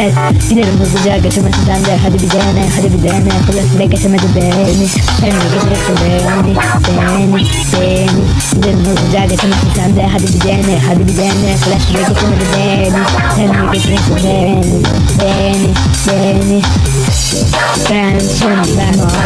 Evet gidelim hızlıca götürmesi sende Hadi bir dene hadi bir dene. Flash bile geçemedi beni. Sen mi geçeceksin beni Beni beni. Gidelim hızlıca götürmesi sende Hadi bir dene hadi bir dene. Flash bile geçemedi beni. Sen mi geçeceksin beni Beni beni. Ben sonunda